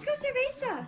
Let's go, Cerveza.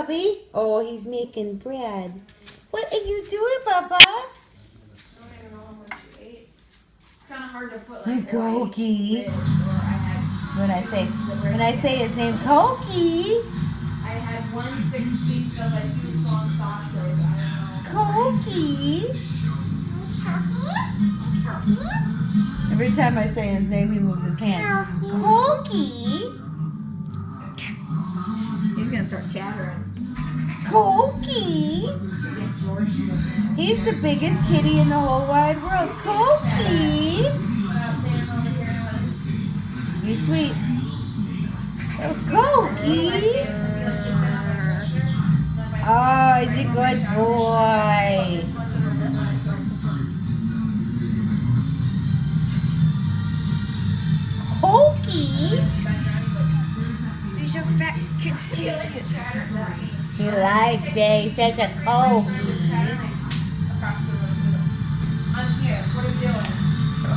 Bubby? Oh, he's making bread. What are you doing, Bubba? I don't even know how much you ate. It's kind of hard to put like Goki. lids, or I had When I say when I say his name, Koki, I had one sixteenth of a huge long sausage. I don't know. Koki. Every time I say his name, he moves his hand. Koki, He's gonna start chattering. Koki. He's the biggest kitty in the whole wide world. Koki. You sweet. Oh, Koki. Oh, he's a good boy. Koki. He's a fat kitty. He likes it. He's such a Koki. I'm here. What are oh, you doing?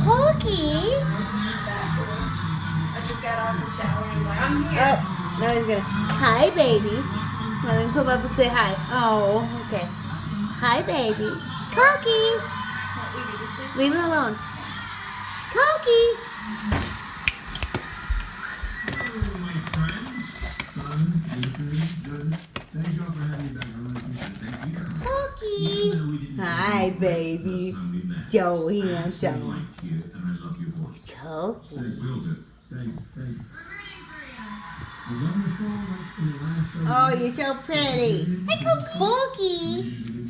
Koki. I just got off the shower. He's like, I'm. Oh, now he's gonna. Hi, baby. Now then come up and say hi. Oh, okay. Hi, baby. Just leave. Leave him alone. Koki. Son, Jason, just thank y'all for having me back. I really appreciate it. Thank you. Koki. Even though we didn't Hi, baby. the first time we met, So I handsome. like you, and I love your voice. Koki. Thank will do. Thank you. Thank you. I love this song like in the last Oh, you're so pretty. Hi, Koki.